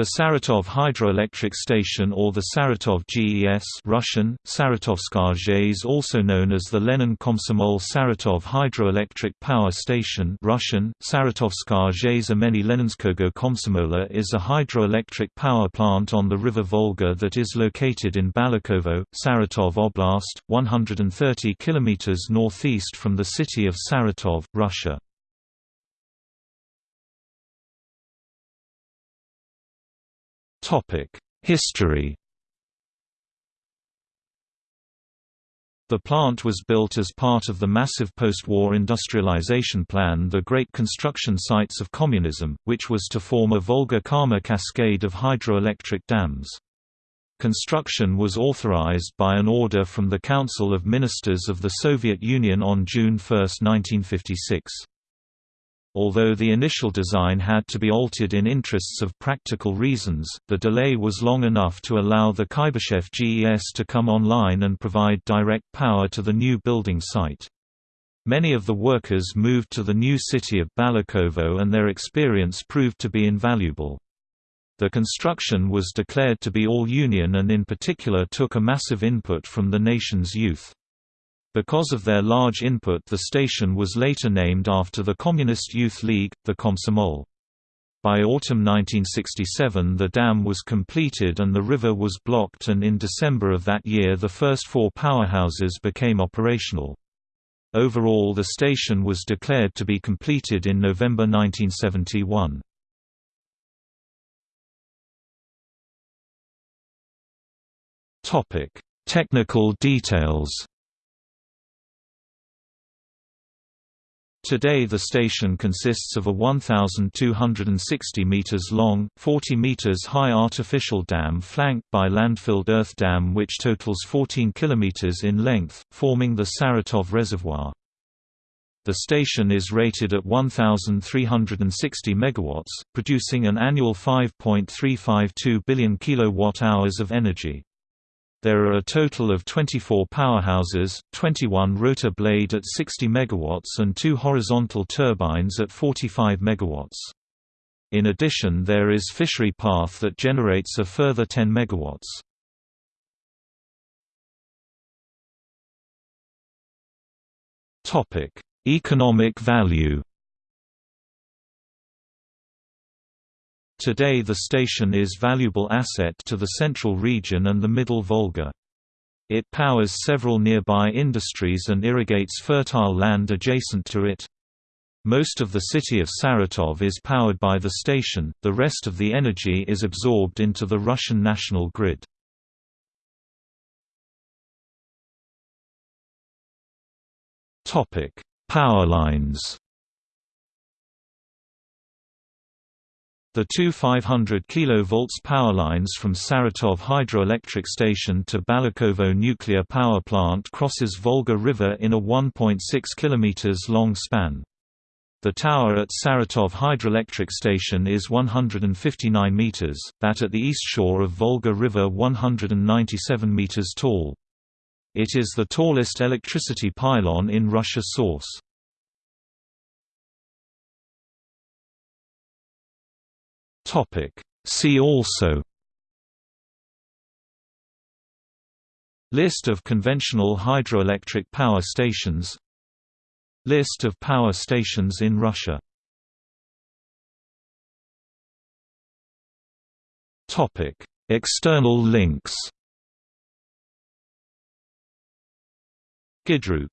The Saratov hydroelectric station or the Saratov GES Russian, Saratovskaya GES also known as the Lenin Komsomol Saratov hydroelectric power station Russian, Saratovskaya imeni Leninskogo Komsomola is a hydroelectric power plant on the river Volga that is located in Balakovo, Saratov Oblast, 130 km northeast from the city of Saratov, Russia. History The plant was built as part of the massive post-war industrialization plan the Great Construction Sites of Communism, which was to form a Volga-Kama cascade of hydroelectric dams. Construction was authorized by an order from the Council of Ministers of the Soviet Union on June 1, 1956. Although the initial design had to be altered in interests of practical reasons, the delay was long enough to allow the Kuybyshev GES to come online and provide direct power to the new building site. Many of the workers moved to the new city of Balakovo and their experience proved to be invaluable. The construction was declared to be all-union and in particular took a massive input from the nation's youth. Because of their large input the station was later named after the Communist Youth League, the Komsomol. By autumn 1967 the dam was completed and the river was blocked and in December of that year the first four powerhouses became operational. Overall the station was declared to be completed in November 1971. Technical details Today the station consists of a 1,260 meters long, 40 meters high artificial dam flanked by landfilled earth dam which totals 14 kilometers in length, forming the Saratov Reservoir. The station is rated at 1,360 megawatts, producing an annual 5.352 billion kilowatt-hours of energy. There are a total of 24 powerhouses, 21 rotor blade at 60 MW and two horizontal turbines at 45 MW. In addition there is fishery path that generates a further 10 MW. Economic value Today the station is valuable asset to the central region and the Middle Volga. It powers several nearby industries and irrigates fertile land adjacent to it. Most of the city of Saratov is powered by the station, the rest of the energy is absorbed into the Russian national grid. Power lines The two 500 kV power lines from Saratov hydroelectric station to Balakovo nuclear power plant crosses Volga River in a 1.6 km long span. The tower at Saratov hydroelectric station is 159 meters, that at the east shore of Volga River 197 meters tall. It is the tallest electricity pylon in Russia source. See also List of conventional hydroelectric power stations List of power stations in Russia External links Gidruk